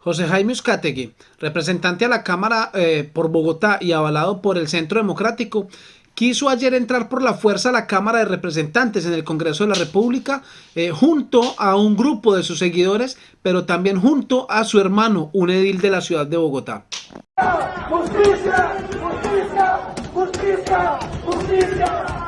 José Jaime Uzcategui, representante a la Cámara eh, por Bogotá y avalado por el Centro Democrático, quiso ayer entrar por la fuerza a la Cámara de Representantes en el Congreso de la República eh, junto a un grupo de sus seguidores, pero también junto a su hermano, un edil de la ciudad de Bogotá. ¡Justicia! ¡Justicia! ¡Justicia! ¡Justicia!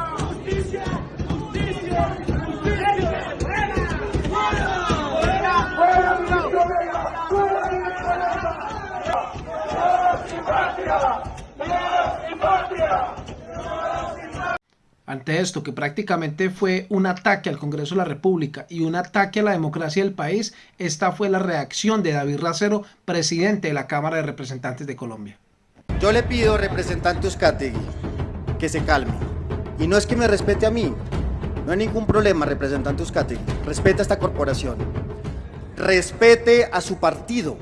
Ante esto, que prácticamente fue un ataque al Congreso de la República y un ataque a la democracia del país, esta fue la reacción de David Racero, presidente de la Cámara de Representantes de Colombia. Yo le pido, representante Euskategui, que se calme. Y no es que me respete a mí, no hay ningún problema, representante Euskategui. Respeta a esta corporación. Respete a su partido.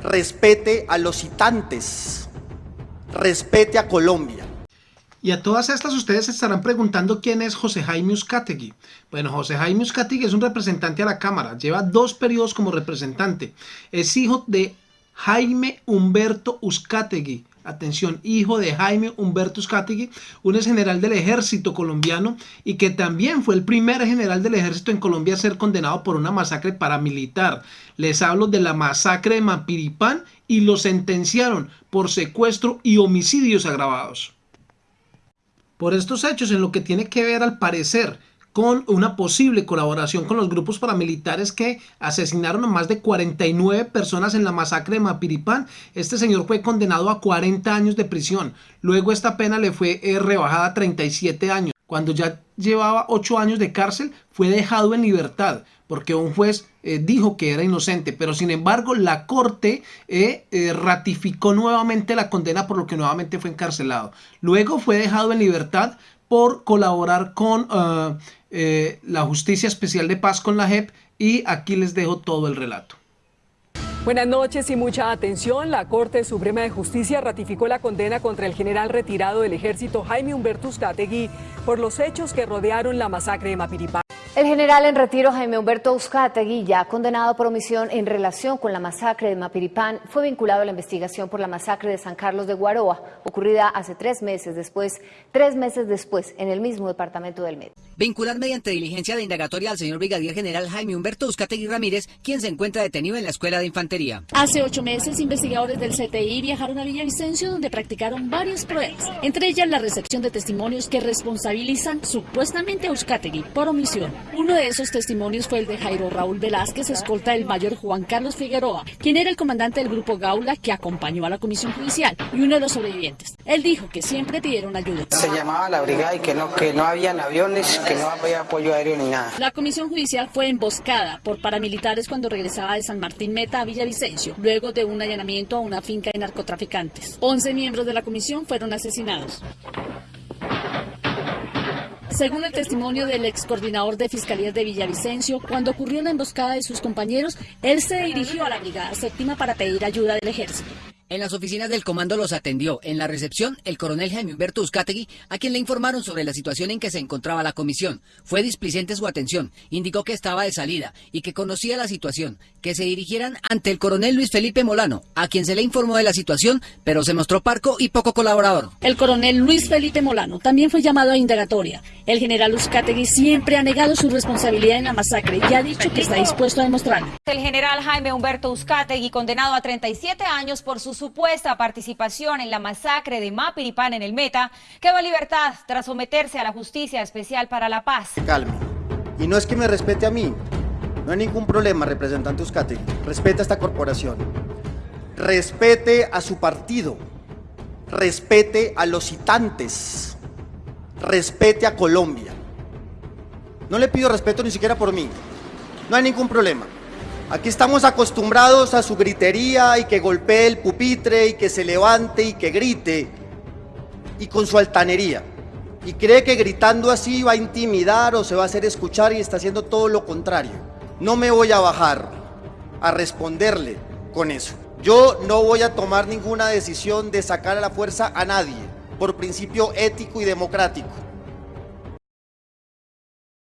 Respete a los citantes. Respete a Colombia. Y a todas estas ustedes se estarán preguntando quién es José Jaime Uzcategui. Bueno, José Jaime Uzcategui es un representante a la Cámara, lleva dos periodos como representante. Es hijo de Jaime Humberto Uzcategui, atención, hijo de Jaime Humberto Uzcategui, un ex general del ejército colombiano y que también fue el primer general del ejército en Colombia a ser condenado por una masacre paramilitar. Les hablo de la masacre de Mapiripán y lo sentenciaron por secuestro y homicidios agravados por estos hechos en lo que tiene que ver al parecer con una posible colaboración con los grupos paramilitares que asesinaron a más de 49 personas en la masacre de Mapiripán. Este señor fue condenado a 40 años de prisión. Luego esta pena le fue eh, rebajada a 37 años. Cuando ya llevaba 8 años de cárcel, fue dejado en libertad porque un juez eh, dijo que era inocente, pero sin embargo la corte eh, eh, ratificó nuevamente la condena por lo que nuevamente fue encarcelado. Luego fue dejado en libertad por colaborar con la Justicia Especial de Paz con la JEP y aquí les dejo todo el relato. Buenas noches y mucha atención. La Corte Suprema de Justicia ratificó la condena contra el general retirado del ejército Jaime Humberto Uzcategui por los hechos que rodearon la masacre de Mapiripán. El general en retiro Jaime Humberto Uzcategui, ya condenado por omisión en relación con la masacre de Mapiripán, fue vinculado a la investigación por la masacre de San Carlos de Guaroa, ocurrida hace tres meses después, tres meses después, en el mismo departamento del Med. Vincular mediante diligencia de indagatoria al señor brigadier general Jaime Humberto Uzcategui Ramírez, quien se encuentra detenido en la Escuela de Infantería. Hace ocho meses, investigadores del CTI viajaron a Villavicencio, donde practicaron varias pruebas, entre ellas la recepción de testimonios que responsabilizan supuestamente a Uzcategui por omisión. Uno de esos testimonios fue el de Jairo Raúl Velázquez, escolta del mayor Juan Carlos Figueroa, quien era el comandante del grupo Gaula que acompañó a la comisión judicial y uno de los sobrevivientes. Él dijo que siempre pidieron ayuda. Se llamaba la brigada y que no, que no habían aviones, que no había apoyo aéreo ni nada. La comisión judicial fue emboscada por paramilitares cuando regresaba de San Martín Meta a Villavicencio, luego de un allanamiento a una finca de narcotraficantes. 11 miembros de la comisión fueron asesinados. Según el testimonio del ex coordinador de Fiscalías de Villavicencio, cuando ocurrió la emboscada de sus compañeros, él se dirigió a la Brigada Séptima para pedir ayuda del ejército. En las oficinas del comando los atendió en la recepción el coronel Jaime Humberto Uzcategui, a quien le informaron sobre la situación en que se encontraba la comisión. Fue displicente su atención, indicó que estaba de salida y que conocía la situación, que se dirigieran ante el coronel Luis Felipe Molano, a quien se le informó de la situación, pero se mostró parco y poco colaborador. El coronel Luis Felipe Molano también fue llamado a indagatoria. El general Uzcategui siempre ha negado su responsabilidad en la masacre y ha dicho que está dispuesto a demostrarlo. El general Jaime Humberto Uzcategui, condenado a 37 años por su supuesta participación en la masacre de Mapiripán en el Meta, quedó en libertad tras someterse a la Justicia Especial para la Paz. Calme. Y no es que me respete a mí, no hay ningún problema, representante Uzcategui. Respeta a esta corporación. Respete a su partido. Respete a los citantes. Respete a Colombia. No le pido respeto ni siquiera por mí. No hay ningún problema. Aquí estamos acostumbrados a su gritería y que golpee el pupitre y que se levante y que grite y con su altanería. Y cree que gritando así va a intimidar o se va a hacer escuchar y está haciendo todo lo contrario. No me voy a bajar a responderle con eso. Yo no voy a tomar ninguna decisión de sacar a la fuerza a nadie por principio ético y democrático.